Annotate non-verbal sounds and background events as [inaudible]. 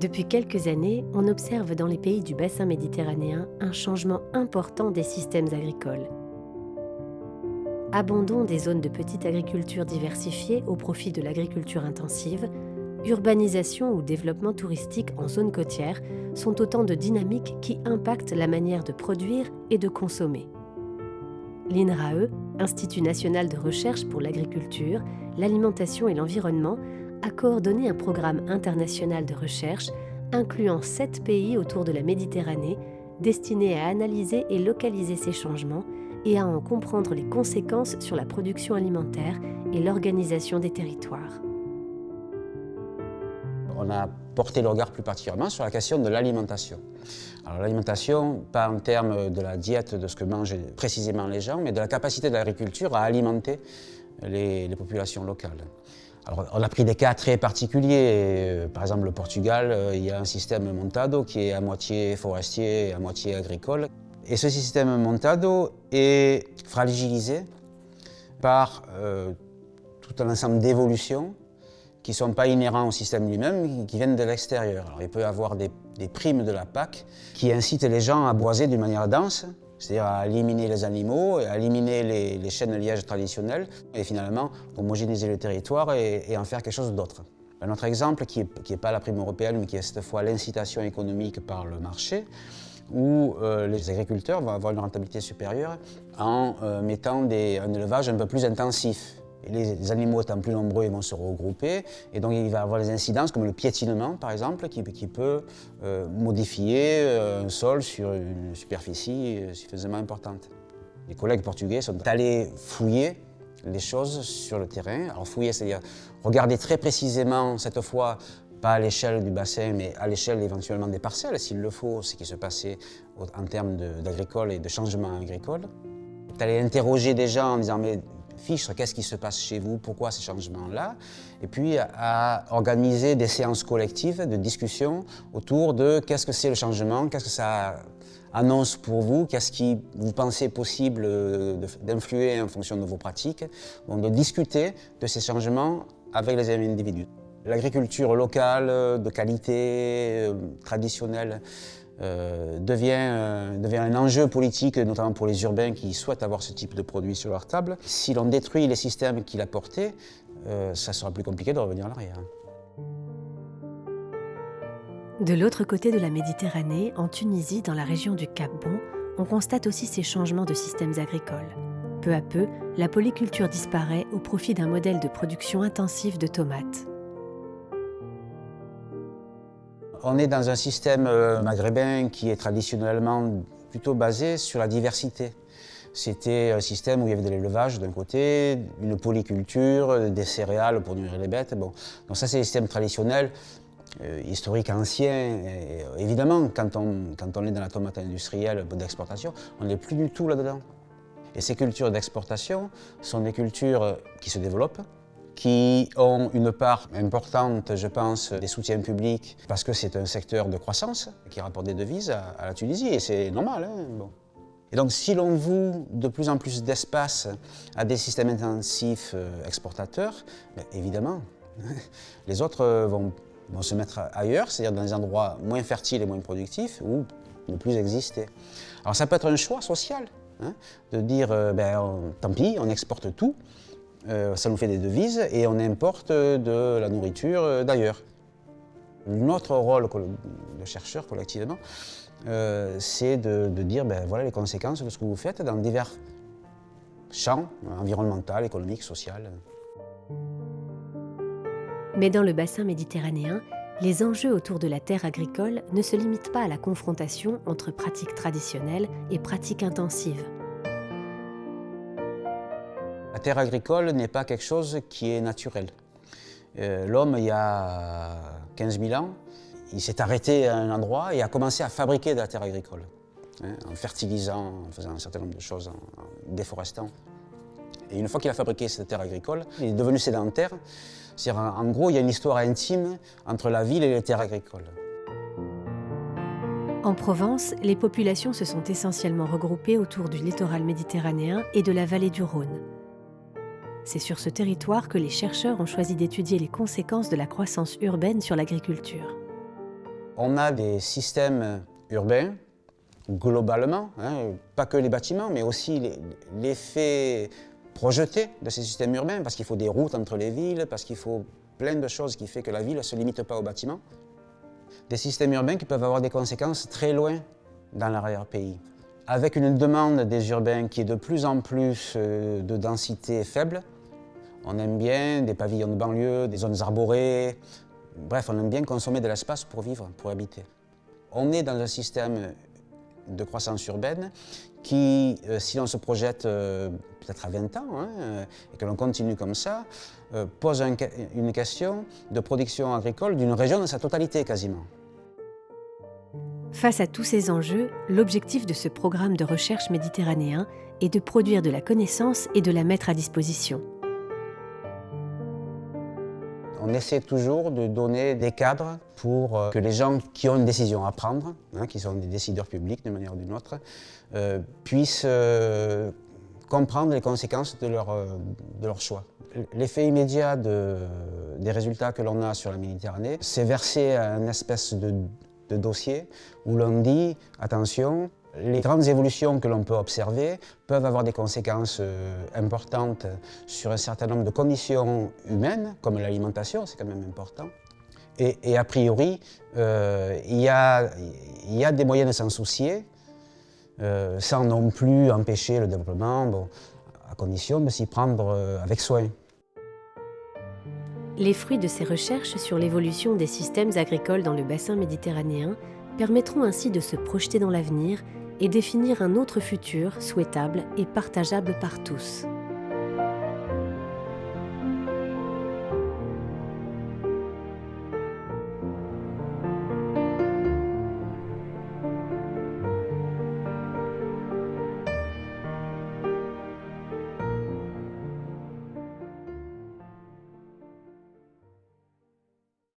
Depuis quelques années, on observe dans les pays du bassin méditerranéen un changement important des systèmes agricoles. Abandon des zones de petite agriculture diversifiée au profit de l'agriculture intensive, urbanisation ou développement touristique en zone côtière sont autant de dynamiques qui impactent la manière de produire et de consommer. L'INRAE, Institut national de recherche pour l'agriculture, l'alimentation et l'environnement, a coordonné un programme international de recherche incluant sept pays autour de la Méditerranée destiné à analyser et localiser ces changements et à en comprendre les conséquences sur la production alimentaire et l'organisation des territoires. On a porté le regard plus particulièrement sur la question de l'alimentation. Alors l'alimentation, pas en termes de la diète, de ce que mangent précisément les gens, mais de la capacité de l'agriculture à alimenter les, les populations locales. Alors, on a pris des cas très particuliers. Euh, par exemple, le Portugal, euh, il y a un système montado qui est à moitié forestier et à moitié agricole. Et ce système montado est fragilisé par euh, tout un ensemble d'évolutions qui ne sont pas inhérents au système lui-même, qui viennent de l'extérieur. Il peut y avoir des, des primes de la PAC qui incitent les gens à boiser d'une manière dense, c'est-à-dire à éliminer les animaux, à éliminer les, chaînes de liège traditionnelles et finalement homogénéiser le territoire et, en faire quelque chose d'autre. Un autre exemple qui n'est pas la prime européenne mais qui est cette fois l'incitation économique par le marché où euh, les agriculteurs vont avoir une rentabilité supérieure en euh, mettant des, un élevage un peu plus intensif les, animaux étant plus nombreux, ils vont se regrouper et donc il va y avoir des incidences comme le piétinement par exemple qui, peut euh, modifier euh, un sol sur une superficie euh, suffisamment importante. Les collègues portugais sont allés fouiller les choses sur le terrain. Alors fouiller, c'est-à-dire regarder très précisément cette fois pas à l'échelle du bassin, mais à l'échelle éventuellement des parcelles, s'il le faut, ce qui se passait en termes d'agricole et de changement agricole. D'aller interroger des gens en disant mais fiche qu'est-ce qui se passe chez vous, pourquoi ces changements-là, et puis à organiser des séances collectives de discussion autour de qu'est-ce que c'est le changement, qu'est-ce que ça annonce pour vous, qu'est-ce qui vous pensez possible euh, d'influer en fonction de vos pratiques, donc de discuter de ces changements avec les individus. L'agriculture locale, de qualité, euh, traditionnelle, euh, devient, euh, devient, un enjeu politique, notamment pour les urbains qui souhaitent avoir ce type de produit sur leur table. Si l'on détruit les systèmes qu'il a portés, euh, ça sera plus compliqué de revenir en arrière. De l'autre côté de la Méditerranée, en Tunisie, dans la région du Cap Bon, on constate aussi ces changements de systèmes agricoles. Peu à peu, la polyculture disparaît au profit d'un modèle de production intensive de tomates. On est dans un système euh, maghrébin qui est traditionnellement plutôt basé sur la diversité. C'était un système où il y avait de l'élevage d'un côté, une polyculture, des céréales pour nourrir les bêtes. Bon. Donc ça, c'est le système traditionnel, euh, historique, ancien. Évidemment, quand on, quand on est dans la tomate industrielle d'exportation, on n'est plus du tout là-dedans. Et ces cultures d'exportation sont des cultures qui se développent, qui ont une part importante, je pense, des soutiens publics, parce que c'est un secteur de croissance qui rapporte des devises à, la Tunisie, et c'est normal. Hein, bon. Et donc, si l'on voue de plus en plus d'espace à des systèmes intensifs euh, exportateurs, ben, évidemment, [laughs] les autres euh, vont, se mettre ailleurs, c'est-à-dire dans des endroits moins fertiles et moins productifs, ou ne plus exister. Alors ça peut être un choix social, hein, de dire, euh, ben, tant pis, on exporte tout, ça nous fait des devises et on importe de la nourriture euh, d'ailleurs. Notre rôle de chercheur collectivement, euh, c'est de, dire ben, voilà les conséquences de ce que vous faites dans divers champs environnemental, économique, social. Mais dans le bassin méditerranéen, les enjeux autour de la terre agricole ne se limitent pas à la confrontation entre pratiques traditionnelles et pratiques intensives. Terre agricole n'est pas quelque chose qui est naturel. Euh, l'homme, il y a 15 000 ans, il s'est arrêté à un endroit et a commencé à fabriquer de la terre agricole, hein, en fertilisant, en faisant un certain nombre de choses, en, déforestant. Et une fois qu'il a fabriqué cette terre agricole, il est devenu sédentaire. En, en gros, il y a une histoire intime entre la ville et les terres agricoles. En Provence, les populations se sont essentiellement regroupées autour du littoral méditerranéen et de la vallée du Rhône. C'est sur ce territoire que les chercheurs ont choisi d'étudier les conséquences de la croissance urbaine sur l'agriculture. On a des systèmes urbains, globalement, hein, pas que les bâtiments, mais aussi l'effet projeté de ces systèmes urbains, parce qu'il faut des routes entre les villes, parce qu'il faut plein de choses qui font que la ville ne se limite pas aux bâtiments. Des systèmes urbains qui peuvent avoir des conséquences très loin dans l'arrière-pays. Avec une demande des urbains qui est de plus en plus euh, de densité faible, on aime bien des pavillons de banlieue, des zones arborées, bref, on aime bien consommer de l'espace pour vivre, pour habiter. On est dans un système de croissance urbaine qui, euh, si on se projette euh, peut-être à 20 ans, hein, et que l'on continue comme ça, pose une question de production agricole d'une région dans sa totalité quasiment. Face à tous ces enjeux, l'objectif de ce programme de recherche méditerranéen est de produire de la connaissance et de la mettre à disposition. On essaie toujours de donner des cadres pour euh, que les gens qui ont une décision à prendre, hein, qui sont des décideurs publics d'une manière ou d'une autre, euh, puissent euh, comprendre les conséquences de leur, de leur choix. L'effet immédiat des résultats que l'on a sur la Méditerranée, c'est verser à une espèce de de dossiers où l'on dit, attention, les grandes évolutions que l'on peut observer peuvent avoir des conséquences euh, importantes sur un certain nombre de conditions humaines, comme l'alimentation, c'est quand même important. Et, a priori, euh, il, y a, des moyens de s'en soucier, euh, sans non plus empêcher le développement, à condition de s'y prendre avec soin. Les fruits de ces recherches sur l'évolution des systèmes agricoles dans le bassin méditerranéen permettront ainsi de se projeter dans l'avenir et définir un autre futur souhaitable et partageable par tous.